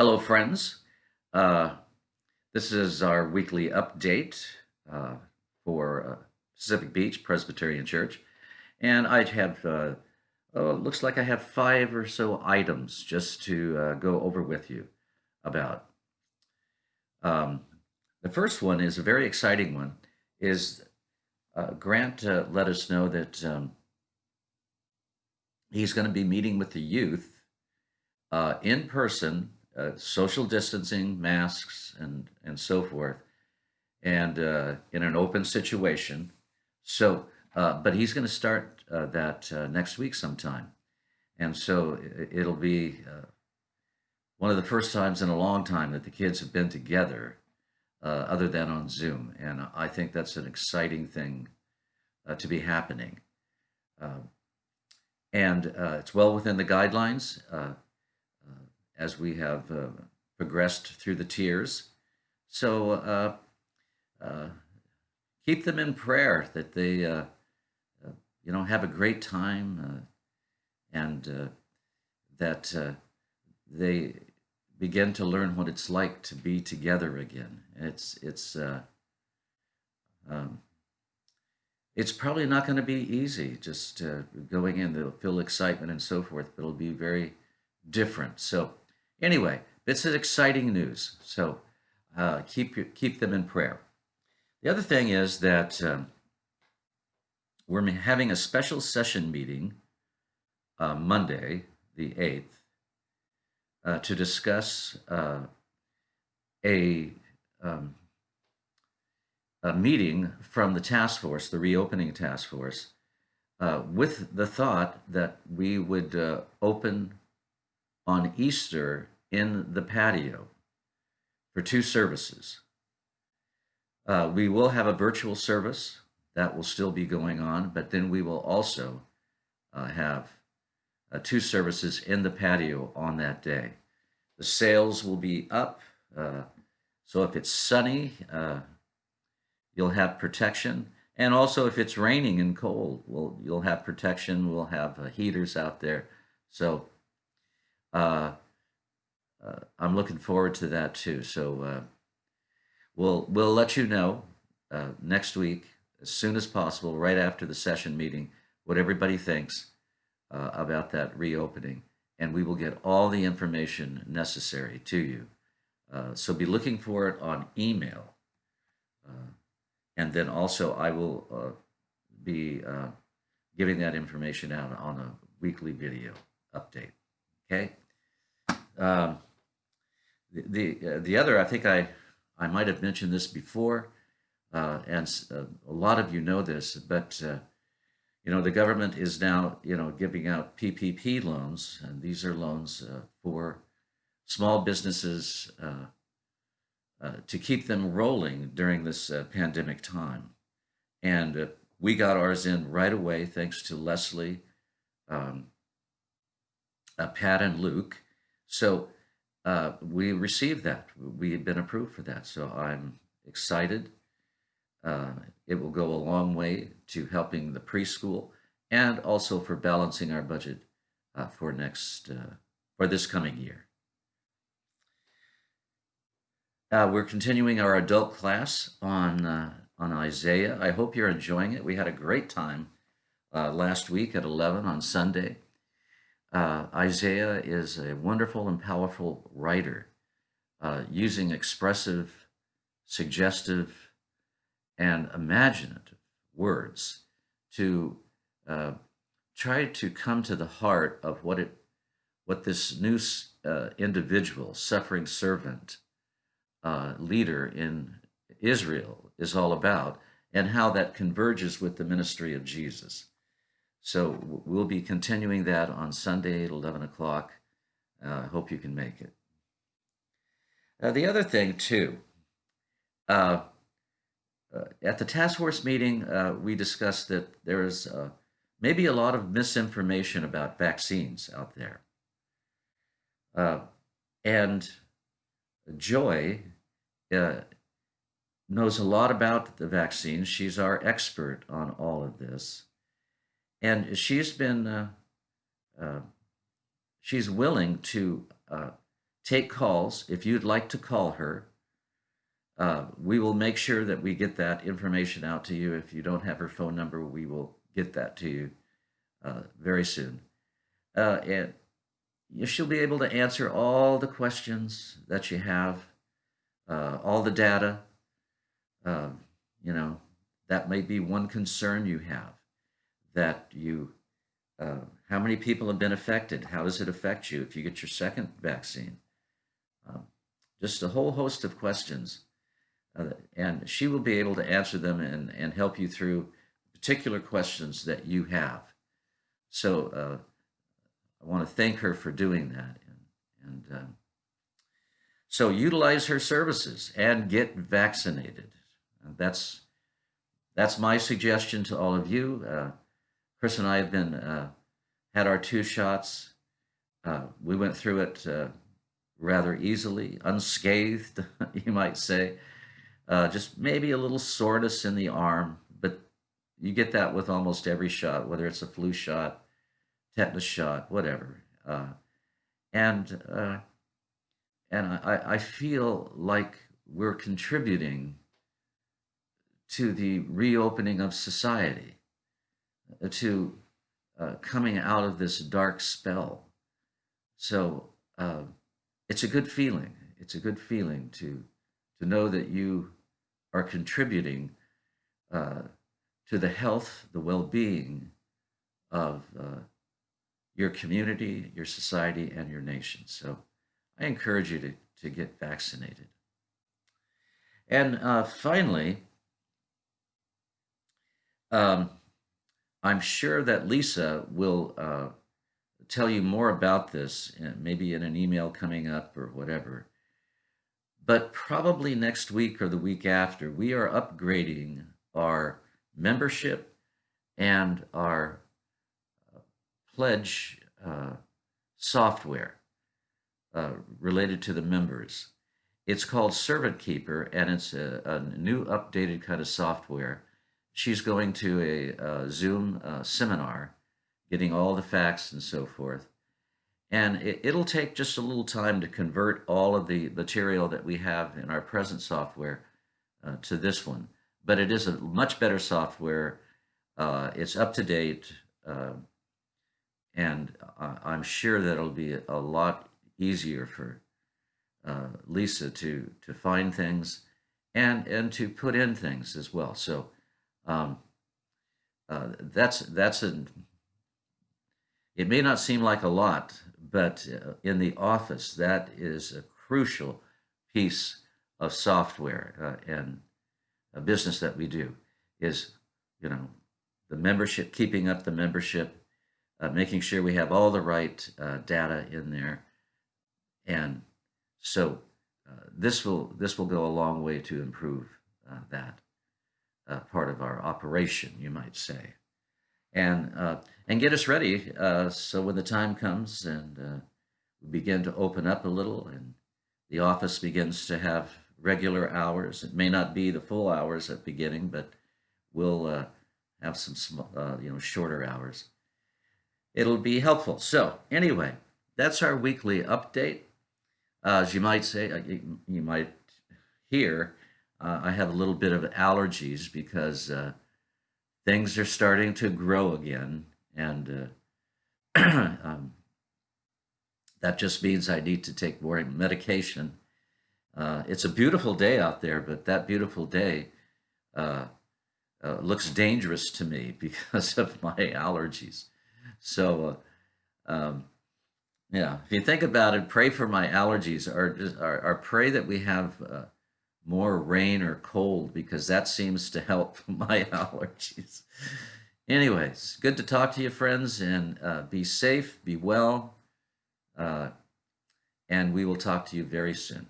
Hello, friends. Uh, this is our weekly update uh, for uh, Pacific Beach Presbyterian Church. And I have, uh, oh, looks like I have five or so items just to uh, go over with you about. Um, the first one is a very exciting one, is uh, Grant let us know that um, he's going to be meeting with the youth in person uh, social distancing, masks, and and so forth, and uh, in an open situation. So, uh, but he's going to start uh, that uh, next week sometime, and so it'll be one of the first times in a long time that the kids have been together, other than on Zoom, and I think that's an exciting thing to be happening. and it's well within the guidelines as we have uh, progressed through the tiers. So uh, uh, keep them in prayer that they, uh, uh, you know, have a great time uh, and that they begin to learn what it's like to be together again. It's it's um, it's probably not going to be easy just going in. They'll feel excitement and so forth, but it'll be very different. So Anyway, this is exciting news. So uh, keep, keep them in prayer. The other thing is that um, we're having a special session meeting uh, Monday, the 8th, uh, to discuss uh, a, um, a meeting from the task force, the reopening task force, uh, with the thought that we would uh, open on Easter in the patio for two services. Uh, we will have a virtual service that will still be going on, but then we will also uh, have uh, two services in the patio on that day. The sails will be up, uh, so if it's sunny, uh, you'll have protection. And also if it's raining and cold, we'll, you'll have protection. We'll have uh, heaters out there. So uh, uh, I'm looking forward to that too. So uh, we'll we'll let you know uh, next week as soon as possible, right after the session meeting, what everybody thinks uh, about that reopening, and we will get all the information necessary to you. Uh, so be looking for it on email, and then also I will be giving that information out on a weekly video update. Okay. Um, the the, uh, the other, I think I I might have mentioned this before, uh, and uh, a lot of you know this, but uh, you know the government is now you know giving out PPP loans, and these are loans uh, for small businesses to keep them rolling during this pandemic time, and we got ours in right away thanks to Leslie, um, Pat, and Luke. So uh, we received that. We have been approved for that. So I'm excited. Uh, it will go a long way to helping the preschool and also for balancing our budget uh, for next uh, for this coming year. Uh, we're continuing our adult class on uh, on Isaiah. I hope you're enjoying it. We had a great time last week at 11 on Sunday. Uh, Isaiah is a wonderful and powerful writer, uh, using expressive, suggestive, and imaginative words to uh, try to come to the heart of what it, what this new uh, individual, suffering servant, uh, leader in Israel is all about, and how that converges with the ministry of Jesus. So we'll be continuing that on Sunday at 11 o'clock. I uh, hope you can make it. Uh, the other thing, too, uh, uh at the task force meeting, uh, we discussed that there is uh, maybe a lot of misinformation about vaccines out there. and Joy knows a lot about the vaccines. She's our expert on all of this and she's been uh, uh, she's willing to uh, take calls. If you'd like to call her, uh, we will make sure that we get that information out to you. If you don't have her phone number, we will get that to you uh, very soon. Uh, and she'll be able to answer all the questions that you have, all the data. Um, you know, that may be one concern you have that you, uh, how many people have been affected? How does it affect you if you get your second vaccine? Um, just a whole host of questions. Uh, and she will be able to answer them and, and help you through particular questions that you have. So uh, I want to thank her for doing that. And, and um, so utilize her services and get vaccinated. That's that's my suggestion to all of you. Uh, Chris and I have been uh, had our two shots. Uh, we went through it uh, rather easily, unscathed, you might say. Uh, just maybe a little soreness in the arm, but you get that with almost every shot, whether it's a flu shot, tetanus shot, whatever. Uh, and and I, I feel like we're contributing to the reopening of society, uh, to uh, coming out of this dark spell. So uh, it's a good feeling. It's a good feeling to to know that you are contributing uh, to the health, the well-being of uh, your community, your society, and your nation. So I encourage you to, to get vaccinated. And uh, finally, um, I'm sure that Lisa will uh, tell you more about this, uh, maybe in an email coming up or whatever. But probably next week or the week after, we are upgrading our membership and our uh, pledge uh, software uh, related to the members. It's called Servant Keeper, and it's a, a new updated kind of software she's going to a, Zoom uh, seminar, getting all the facts and so forth. And it, will take just a little time to convert all of the material that we have in our present software uh, to this one. But it is a much better software. Uh, it's up to date. Uh, and I'm sure that it'll be a lot easier for uh, Lisa to, to find things and, and to put in things as well. So um, uh, that's that's a. It may not seem like a lot, but uh, in the office, that is a crucial piece of software uh, and a business that we do is, you know, the membership, keeping up the membership, uh, making sure we have all the right uh, data in there, and so uh, this will this will go a long way to improve that uh, part of our operation, you might say, and uh, and get us ready uh, so when the time comes and uh, we begin to open up a little and the office begins to have regular hours. It may not be the full hours at beginning, but we'll uh, have some small, you know shorter hours. It'll be helpful. So anyway, that's our weekly update. as you might say, you, you might hear uh, I have a little bit of allergies because uh, things are starting to grow again. And uh, um, that just means I need to take more medication. Uh, it's a beautiful day out there, but that beautiful day uh, uh, looks dangerous to me because of my allergies. So, um, yeah, if you think about it, pray for my allergies or, or, or pray that we have more rain or cold because that seems to help my allergies. Anyways, good to talk to you, friends, and uh, be safe, be well, uh, and we will talk to you very soon.